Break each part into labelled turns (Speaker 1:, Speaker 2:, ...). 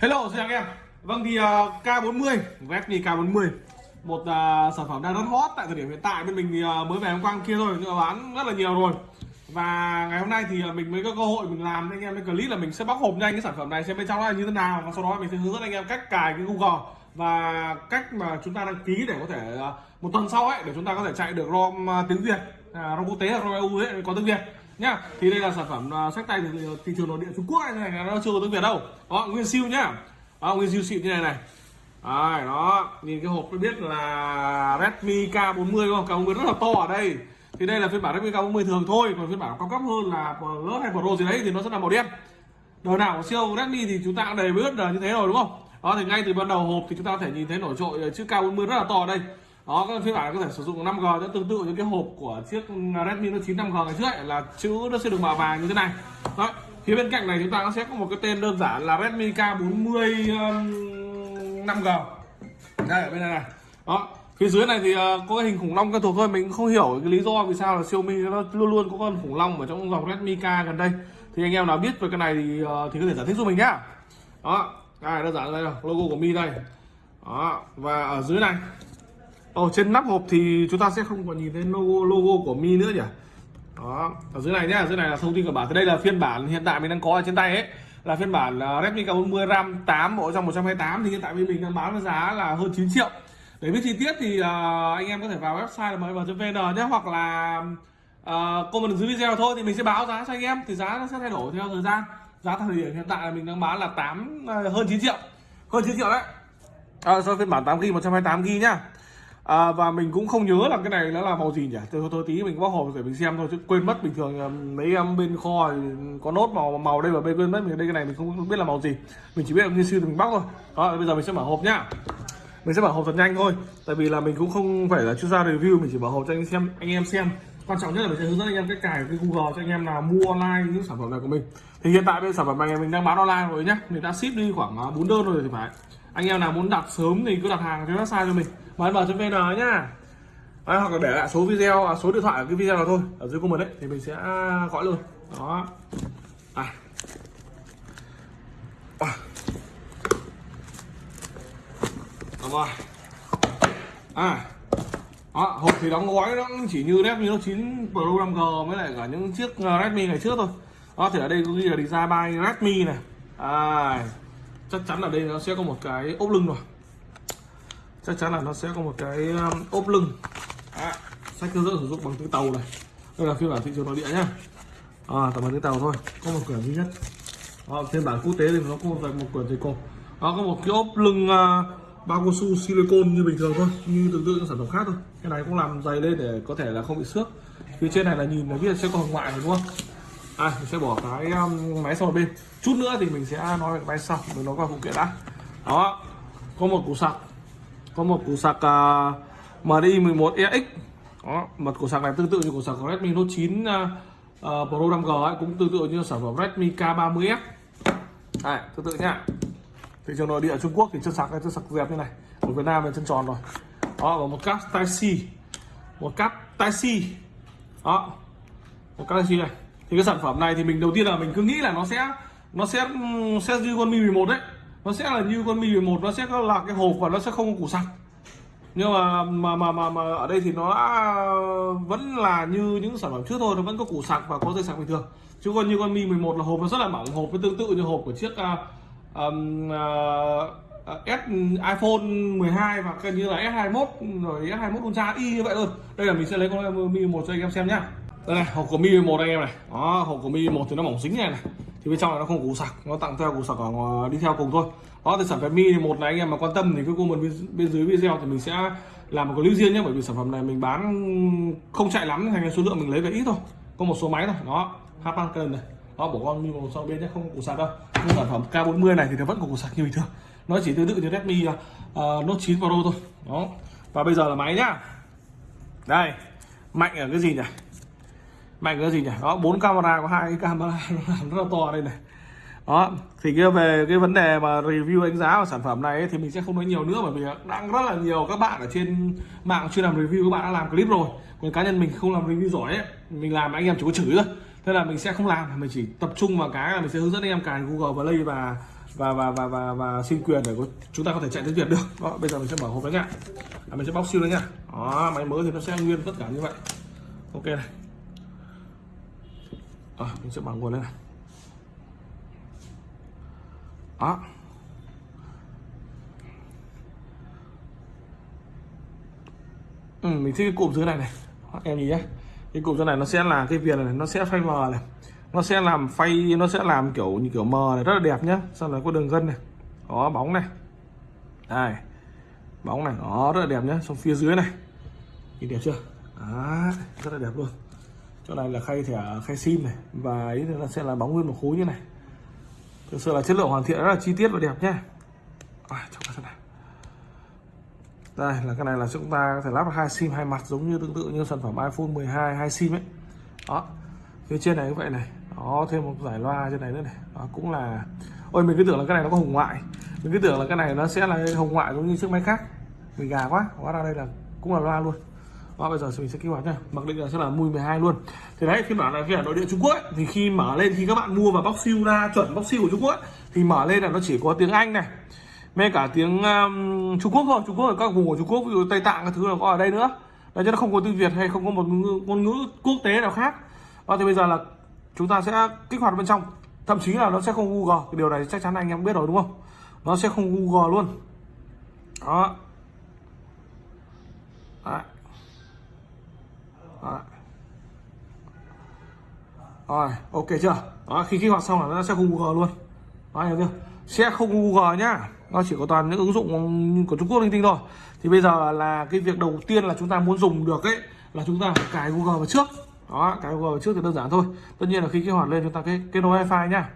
Speaker 1: Hello xin chào anh em. Vâng thì uh, K40 Redmi K40. Một uh, sản phẩm đang rất hot tại thời điểm hiện tại Bên mình thì uh, mới về hôm qua kia thôi Nhưng mà bán rất là nhiều rồi. Và ngày hôm nay thì uh, mình mới có cơ hội mình làm anh em cái clip là mình sẽ bóc hộp nhanh cái sản phẩm này xem bên trong nó là như thế nào Và sau đó mình sẽ hướng dẫn anh em cách cài cái Google Và cách mà chúng ta đăng ký để có thể uh, một tuần sau ấy để chúng ta có thể chạy được ROM uh, tiếng Việt uh, ROM quốc tế hoặc ROM EU ấy có tiếng Việt nhá thì đây là sản phẩm uh, sách tay từ thị trường nội địa Trung Quốc này, này nó chưa có tiếng Việt đâu. Đó nguyên siêu nhá. Đó, nguyên siêu xịn như này này. Đấy, đó nhìn cái hộp tôi biết là Redmi K40 đúng không? K40 rất là to ở đây. Thì đây là phiên bản Redmi K40 thường thôi còn phiên bản cao cấp hơn là Plus hay Pro gì đấy thì nó sẽ là màu đen. Đời nào siêu Redmi thì chúng ta cũng đầy biết là như thế rồi đúng không? Đó thì ngay từ ban đầu hộp thì chúng ta có thể nhìn thấy nổi trội ờ, chữ K40 rất là to ở đây đó các phiên bản có thể sử dụng 5G nó tương tự như cái hộp của chiếc Redmi Note 9 5G ngày trước ấy, là chữ nó sẽ được màu vàng như thế này. Đó phía bên cạnh này chúng ta sẽ có một cái tên đơn giản là Redmi K40 um, 5G đây ở bên này này. Đó phía dưới này thì uh, có cái hình khủng long quen thuộc thôi. Mình cũng không hiểu cái lý do vì sao là Xiaomi nó luôn luôn có con khủng long ở trong dòng Redmi K gần đây. Thì anh em nào biết về cái này thì uh, thì có thể giải thích giúp mình nhá. Đó đây đơn giản đây là logo của Mi đây. Đó và ở dưới này ở trên nắp hộp thì chúng ta sẽ không còn nhìn thấy logo, logo của Mi nữa nhỉ? Đó ở dưới này nhá ở dưới này là thông tin của bản. Thì đây là phiên bản hiện tại mình đang có ở trên tay ấy. Là phiên bản à, Redmi K40 RAM 8 bộ trong 128 thì hiện tại mình đang bán với giá là hơn 9 triệu. Để biết chi tiết thì uh, anh em có thể vào website là mv.vn nhé hoặc là uh, comment dưới video thôi. Thì mình sẽ báo giá cho anh em thì giá nó sẽ thay đổi theo thời gian. Giá thời điểm hiện tại là mình đang bán là 8 uh, hơn 9 triệu. Hơn 9 triệu đấy. À, so phiên bản 8 GB 128 GB nhá à, và mình cũng không nhớ là cái này nó là màu gì nhỉ? Thôi, thôi tí mình bóc hộp để mình xem thôi chứ quên mất bình thường mấy em bên kho thì có nốt màu màu đây và bên quên mất mình đây cái này mình không biết là màu gì. Mình chỉ biết là như sư thì mình bóc thôi. Đó bây giờ mình sẽ mở hộp nhá. Mình sẽ mở hộp thật nhanh thôi tại vì là mình cũng không phải là chuyên gia review mình chỉ mở hộp cho anh xem anh em xem. Quan trọng nhất là mình sẽ hướng dẫn anh em cách cài cái Google cho anh em nào mua online những sản phẩm này của mình. Thì hiện tại bên sản phẩm này mình đang bán online rồi nhá. Mình đã ship đi khoảng à, 4 đơn rồi thì phải. Anh em nào muốn đặt sớm thì cứ đặt hàng trên website cho mình mà cho vn nhá. Đấy, hoặc là để lại số video à, số điện thoại ở cái video nào thôi. Ở dưới comment đấy thì mình sẽ à, gọi luôn. Đó. À. à. rồi. À. Đó, hộp thì đóng gói nó chỉ như lép như nó 9 Pro 5G với lại cả những chiếc à, Redmi ngày trước thôi. Đó thì ở đây có ghi là design by Redmi này. À, chắc chắn ở đây nó sẽ có một cái ốp lưng rồi chắc chắn là nó sẽ có một cái um, ốp lưng. Sách hướng dẫn sử dụng bằng tiếng tàu này. Đây là phiên bản thị trường nội địa nhá. À, tầm bằng tiếng tàu thôi. Có một quyển duy nhất. À, phiên bản quốc tế thì nó có một, một quyển dây cột nó có một cái ốp lưng à, uh, bao cao su silicon như bình thường thôi như tương tự những sản phẩm khác thôi. Cái này cũng làm dày lên để có thể là không bị xước. Phía trên này là nhìn là biết sẽ có hồng ngoại rồi đúng không? À mình sẽ bỏ cái um, máy sau một bên. Chút nữa thì mình sẽ nói về máy sau mình nói qua phụ kiện đã. Đó có một củ sạc có một củ sạc uh, MDI 11EX đó một củ sạc này tương tự như củ sạc của Redmi Note 9 uh, uh, Pro 5G ấy, cũng tương tự như sản phẩm Redmi K30S đây tương tự nhá. Thị trường nội địa Trung Quốc thì chân sạc này chân sạc dẹp như này. Ở Việt Nam là chân tròn rồi. Đó và một cáp Type C một cáp Type C đó một cáp Type C này. Thì cái sản phẩm này thì mình đầu tiên là mình cứ nghĩ là nó sẽ nó sẽ sẽ như con Mi 11 đấy nó sẽ là như con Mi 11 nó sẽ là cái hộp và nó sẽ không có củ sạc nhưng mà mà mà mà, mà ở đây thì nó đã vẫn là như những sản phẩm trước thôi nó vẫn có củ sạc và có dây sạc bình thường. Chứ còn như con Mi 11 là hộp nó rất là mỏng hộp với tương tự như hộp của chiếc uh, um, uh, S iPhone 12 và gần như là S21 rồi S21 Ultra y như vậy thôi. Đây là mình sẽ lấy con Mi 11 cho anh em xem nhá đây này hộp của Mi một anh em này. Đó hộp của Mi một thì nó mỏng dính này này. Thì bên trong này nó không củ sạc nó tặng theo củ sạc ở đi theo cùng thôi. Đó thì sản phẩm Mi 11 này anh em mà quan tâm thì cứ comment bên, bên dưới video thì mình sẽ làm một clip riêng nhé bởi vì sản phẩm này mình bán không chạy lắm thành số lượng mình lấy về ít thôi. Có một số máy thôi. Đó Hapan cần này. Đó bỏ con Mi một sau bên nhé không có củ sạc đâu. Nhưng sản phẩm K40 này thì nó vẫn có củ sạc như bình thường. Nó chỉ tương tự như Redmi uh, Note 9 Pro thôi. Đó và bây giờ là máy nhá. Đây mạnh ở cái gì nhỉ? Mạnh cái gì nhỉ? Đó bốn camera có hai cái camera nó làm rất là to đây này. Đó thì cái về cái vấn đề mà review đánh giá của sản phẩm này ấy, thì mình sẽ không nói nhiều nữa bởi vì đang rất là nhiều các bạn ở trên mạng chưa làm review các bạn đã làm clip rồi. Còn cá nhân mình không làm review giỏi ấy mình làm anh em chỉ có chửi thôi thế là mình sẽ không làm mình chỉ tập trung vào cái là mình sẽ hướng dẫn anh em cài Google Play và và và và và và xin quyền để có, chúng ta có thể chạy tiếng Việt được. Đó bây giờ mình sẽ mở hộp đấy nhá à, mình sẽ bóc siêu đấy nhá đó máy mới thì nó sẽ nguyên tất cả như vậy. Ok này à, mình sẽ bảo nguồn lên này. Đó. Ừ, mình thích cái cụm dưới này này. Đó, em nhìn nhé cái cụm dưới này nó sẽ là cái viền này nó sẽ phay mờ này. Nó sẽ làm phay nó sẽ làm kiểu như kiểu mờ này rất là đẹp nhá. Sau này có đường gân này. Có bóng này. Đây. Bóng này nó rất là đẹp nhá. Xong phía dưới này. Nhìn đẹp chưa? Đó, rất là đẹp luôn chỗ này là khay thẻ khay sim này và ý là sẽ là bóng nguyên một khối như này. Thực sự là chất lượng hoàn thiện rất là chi tiết và đẹp nhé à, trong cái này. Đây là cái này là chúng ta có thể lắp hai sim hai mặt giống như tương tự như sản phẩm iPhone 12 hai sim ấy. Đó phía trên này cũng vậy này. Đó thêm một giải loa trên này nữa này. Đó cũng là ôi mình cứ tưởng là cái này nó có hồng ngoại. Mình cứ tưởng là cái này nó sẽ là hồng ngoại giống như chiếc máy khác. Mình gà quá hóa ra đây là cũng là loa luôn và bây giờ mình sẽ kích hoạt nhá. Mặc định là sẽ là mui 12 luôn. Thì đấy phiên bản là phiên bản nội địa Trung Quốc ấy, thì khi mở lên khi các bạn mua vào bóc siêu ra chuẩn bóc siêu của Trung Quốc ấy, thì mở lên là nó chỉ có tiếng Anh này mê cả tiếng um, Trung Quốc thôi. Trung Quốc ở các vùng của Trung Quốc ví dụ Tây Tạng các thứ là có ở đây nữa. Đấy chứ nó không có tiếng Việt hay không có một ngôn ngữ quốc tế nào khác. Đó thì bây giờ là chúng ta sẽ kích hoạt bên trong. Thậm chí là nó sẽ không Google. Cái điều này chắc chắn anh em biết rồi đúng không? Nó sẽ không Google luôn. Đó. Đấy. rồi, ok chưa? Đó, khi kích hoạt xong là nó sẽ không Google luôn. Đó, hiểu chưa? Sẽ không Google nhá. Nó chỉ có toàn những ứng dụng của Trung Quốc linh tinh thôi. Thì bây giờ là cái việc đầu tiên là chúng ta muốn dùng được ấy, là chúng ta phải cài Google vào trước. Đó, cài Google vào trước thì đơn giản thôi. Tất nhiên là khi kích hoạt lên chúng ta cái kết nối wifi nhá.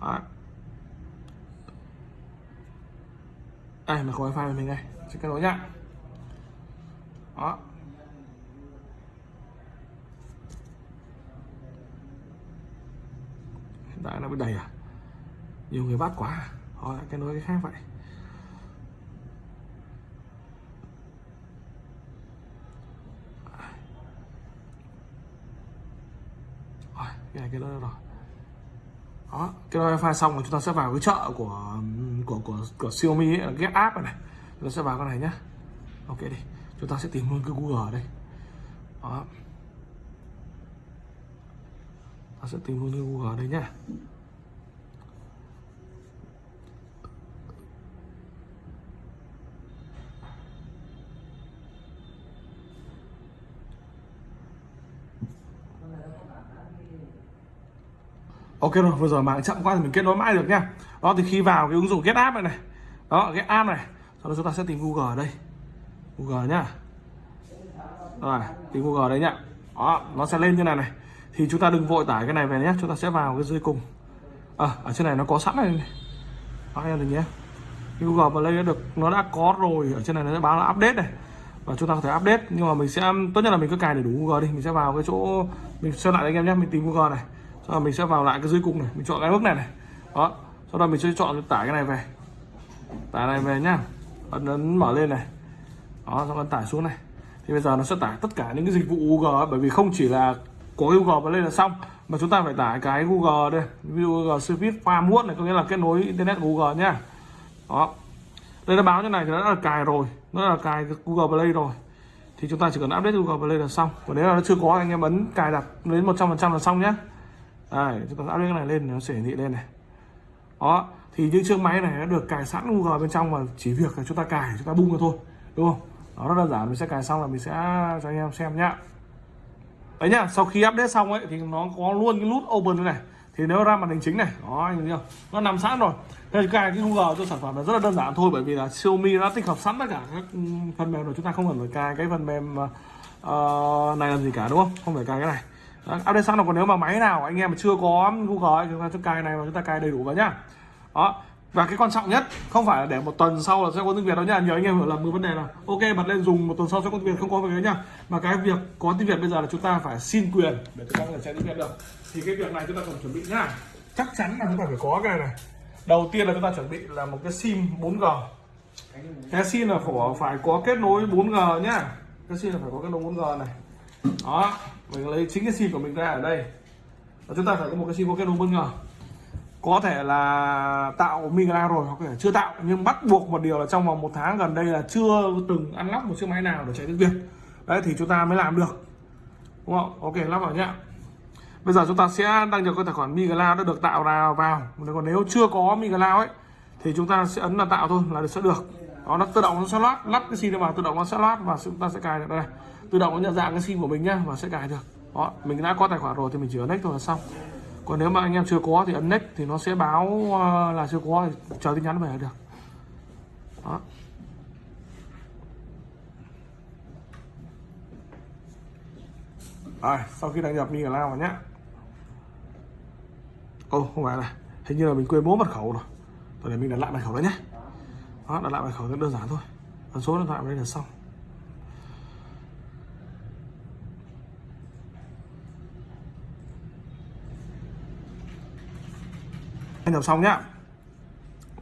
Speaker 1: Đó. đây, mà có wifi của mình đây. Sẽ kết nối nhá. Đó. Hiện tại nó bị đầy à? Nhiều người bắt quá à? họ lại cái nối cái khác vậy. Rồi cái này cái đó rồi. Đó cái đó wifi xong rồi chúng ta sẽ vào cái chợ của của của của Xiaomi ấy, Get App này này. Chúng ta sẽ vào cái này nhá. Ok đi chúng ta sẽ tìm luôn cái Google ở đây. Đó ta sẽ tìm luôn cái Google ở đây nhá ok rồi, vừa rồi mạng chậm quá thì mình kết nối mãi được nha đó, thì khi vào cái ứng dụng Get App này này. Đó cái app này. Sau đó chúng ta sẽ tìm Google ở đây. Google nhá. Rồi, tìm Google đây nhá. Đó, nó sẽ lên như này này thì chúng ta đừng vội tải cái này về nhé chúng ta sẽ vào cái dưới cùng. À, ở trên này nó có sẵn này, này. đó em được nhé. Google Play đã được nó đã có rồi ở trên này nó sẽ báo là update này. Và chúng ta có thể update nhưng mà mình sẽ tốt nhất là mình cứ cài để đủ Google đi. Mình sẽ vào cái chỗ mình xem lại anh em nhé mình tìm Google này. Sau đó mình sẽ vào lại cái dưới cùng này mình chọn cái bước này này. Đó. Sau đó mình sẽ chọn tải cái này về. Tải này về nhá. Ấn ấn mở lên này. Đó xong ấn tải xuống này. Thì bây giờ nó sẽ tải tất cả những cái dịch vụ Google bởi vì không chỉ là có Google Play là xong. Mà chúng ta phải tải cái Google đây. Ví dụ Google Service Farm Wood này, có nghĩa là kết nối internet Google nhá. Đó. Đây nó báo như này thì nó đã là cài rồi. Nó là cài Google Play rồi. Thì chúng ta chỉ cần update Google Play là xong. Còn nếu là nó chưa có, anh em ấn cài đặt đến 100% là xong nhé đây, chúng ta update cái này lên nó sẽ hiển thị lên này. Đó. Thì những chiếc máy này nó được cài sẵn Google bên trong mà chỉ việc là chúng ta cài, chúng ta bung ra thôi. Đúng không? Đó, rất đơn giản. Mình sẽ cài xong là mình sẽ cho anh em xem nhá đấy nhá sau khi update xong ấy thì nó có luôn cái nút open này. Thì nếu ra màn hình chính này đó anh thấy không nó nằm sẵn rồi. Thế cài cái Google cho sản phẩm là rất là đơn giản thôi bởi vì là Xiaomi đã tích hợp sẵn tất cả các ừ, phần mềm rồi. Chúng ta không cần phải cài cái phần mềm uh, này làm gì cả đúng không? Không phải cài cái này. Đó, update sẵn rồi còn nếu mà máy nào anh em mà chưa có Google ấy, chúng ta cài này và chúng ta cài đầy đủ vào nhá. Đó và cái quan trọng nhất, không phải là để một tuần sau là sẽ có tiếng việt đâu nha nhiều anh em hiểu lầm cái vấn đề là, ok bật lên dùng một tuần sau sẽ có tiếng việt, không có việc nhá. Mà cái việc có tiếng việt bây giờ là chúng ta phải xin quyền để chúng ta có thể chạy tiếng việt được. Thì cái việc này chúng ta cần chuẩn bị nhá. Chắc chắn là chúng ta phải có cái này. Này đầu tiên là chúng ta chuẩn bị là một cái sim 4G cái sim là phải phải có kết nối 4G nhá. Cái sim là phải có kết nối 4G này. Đó, mình lấy chính cái sim của mình ra ở đây. Và chúng ta phải có một cái sim có kết nối 4G có thể là tạo migra rồi, hoặc là chưa tạo, nhưng bắt buộc một điều là trong vòng một tháng gần đây là chưa từng ăn lắp một chiếc máy nào để chạy tiếng Việt. Đấy, thì chúng ta mới làm được. Đúng không? Ok, lắp vào nhá. Bây giờ chúng ta sẽ đăng nhập cái tài khoản migra đã được tạo ra vào. Còn nếu chưa có migra ấy, thì chúng ta sẽ ấn là tạo thôi, là sẽ được. Đó, nó tự động nó sẽ lót lắp cái sim vào, tự động nó sẽ lót và chúng ta sẽ cài được. Đây tự động nó nhận dạng cái sim của mình nhá, và sẽ cài được. Đó, mình đã có tài khoản rồi thì mình chỉ ấn next thôi là xong còn nếu mà anh em chưa có thì ấn next thì nó sẽ báo ờ, là chưa có thì chờ tin nhắn về là được. Đó. Rồi, sau khi đăng nhập mình lao vào nhé ô, không phải này. Hình như là mình quên bố mật khẩu rồi. Rồi để mình đặt lại mật khẩu đó nhé đó đặt lại mật khẩu rất đơn giản thôi. Ấn số điện thoại vào đây là xong. Anh làm xong nhá.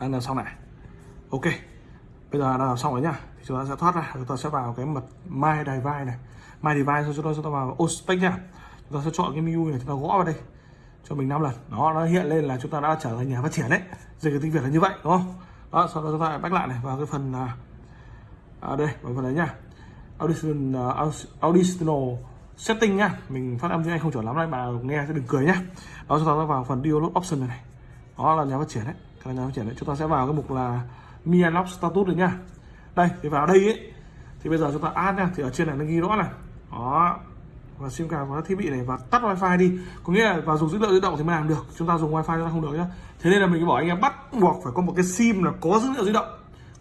Speaker 1: Đăng làm xong này. Ok. Bây giờ đã làm xong rồi nhá. Thì chúng ta sẽ thoát ra. Chúng ta sẽ vào cái mật my device này. My device rồi chúng ta sẽ vào ospec nhá. Chúng ta sẽ chọn cái menu này chúng ta gõ vào đây cho mình 5 lần. Đó nó hiện lên là chúng ta đã trở thành nhà phát triển đấy. Dịch tiếng việt là như vậy đúng không? Đó sau đó chúng ta back lại này vào cái phần à, à đây vào phần đấy nhá. Audition uh, auditional setting nhá. Mình phát âm tiếng anh không chuẩn lắm đấy bà nghe sẽ đừng cười nhá. Đó chúng ta sẽ vào phần download option này, này đó là nhà phát triển đấy, cái nhà phát triển đấy. Chúng ta sẽ vào cái mục là mi status rồi nhá đây, thì vào đây ấy, thì bây giờ chúng ta add nha, thì ở trên này nó ghi rõ này. Đó, và sim card vào thiết bị này, và tắt wifi đi. Có nghĩa là vào dùng dữ liệu di động thì mới làm được, chúng ta dùng wifi chúng ta không được nhá. Thế nên là mình bảo anh em bắt buộc phải có một cái sim là có dữ liệu di động.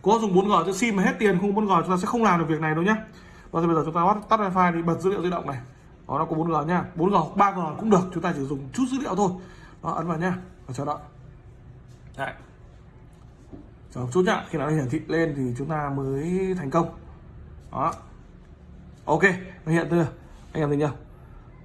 Speaker 1: Có dùng 4G cho sim mà hết tiền không 4G chúng ta sẽ không làm được việc này đâu nhá. Và bây giờ chúng ta bắt, tắt wifi đi, bật dữ liệu di động này. Đó, nó có 4G nhá. 4G 3G cũng được, chúng ta chỉ dùng chút dữ liệu thôi. Đó, ấn vào nhá, và chờ đợi. Đấy. Chờ chút nhá, khi nào nó hiển thị lên thì chúng ta mới thành công. Đó. Ok, nó hiện chưa? Anh em thấy chưa?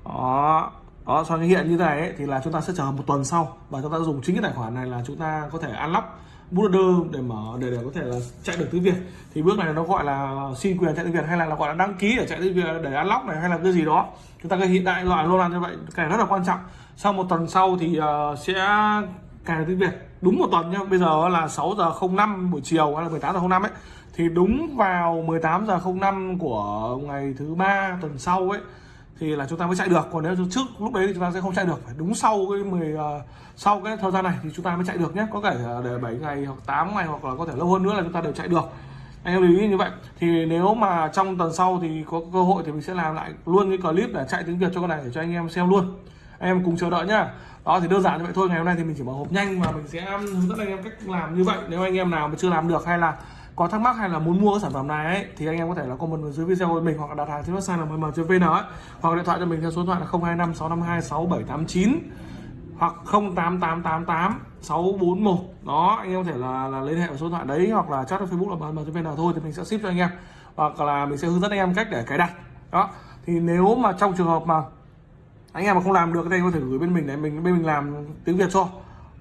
Speaker 1: Đó. Đó, sau khi hiện như thế này ấy, thì là chúng ta sẽ chờ một tuần sau và chúng ta dùng chính cái tài khoản này là chúng ta có thể unlock bootloader để mở để để có thể là chạy được tiếng Việt thì bước này nó gọi là xin quyền chạy tiếng Việt hay là, là gọi là đăng ký để chạy tiếng Việt để unlock này hay là cái gì đó chúng ta cái hiện đại loại luôn là như vậy cái này rất là quan trọng sau một tuần sau thì uh, sẽ cài tiếng Việt đúng một tuần nhá bây giờ là 6 giờ 05 buổi chiều hay là 18 giờ 05 ấy thì đúng vào 18 giờ 05 của ngày thứ ba tuần sau ấy thì là chúng ta mới chạy được. Còn nếu trước lúc đấy thì chúng ta sẽ không chạy được phải đúng sau cái 10 uh, ờ, sau cái thời gian này thì chúng ta mới chạy được nhé có thể để 7 ngày hoặc 8 ngày hoặc là có thể lâu hơn nữa là chúng ta đều chạy được. Anh em lưu ý như vậy. Thì nếu mà trong tuần sau thì có cơ hội thì mình sẽ làm lại luôn cái clip để chạy tiếng Việt cho con này để cho anh em xem luôn anh em cùng chờ đợi nhá. Đó thì đơn giản như vậy thôi. Ngày hôm nay thì mình chỉ mở hộp nhanh và mình sẽ um, hướng dẫn anh em cách làm như vậy. Nếu anh em nào mà chưa làm được hay là có thắc mắc hay là muốn mua cái sản phẩm này ấy, thì anh em có thể là comment ở dưới video của mình hoặc là đặt hàng trên website là mm.vn ấy hoặc điện thoại cho mình theo số điện thoại là 025 652 6789 hoặc 08888 641 đó anh em có thể là, là liên hệ vào số điện thoại đấy hoặc là chat ở Facebook là mm.vn thôi thì mình sẽ ship cho anh em. Hoặc là mình sẽ hướng dẫn anh em cách để cài đặt. Đó thì nếu mà trong trường hợp mà anh em mà không làm được thì anh có thể gửi bên mình để mình bên mình làm tiếng việt cho.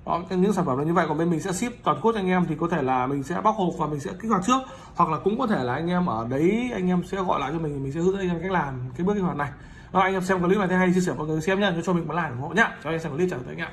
Speaker 1: Đó, những sản phẩm là như vậy còn bên mình sẽ ship toàn quốc cho anh em thì có thể là mình sẽ bóc hộp và mình sẽ kích hoạt trước. Hoặc là cũng có thể là anh em ở đấy anh em sẽ gọi lại cho mình mình sẽ hướng dẫn anh em cách làm cái bước kích hoạt này. Đó, anh em xem clip này thấy hay chia sẻ mọi người xem nhá cho mình một like ủng hộ nhá. Cho anh em xem clip chào anh em.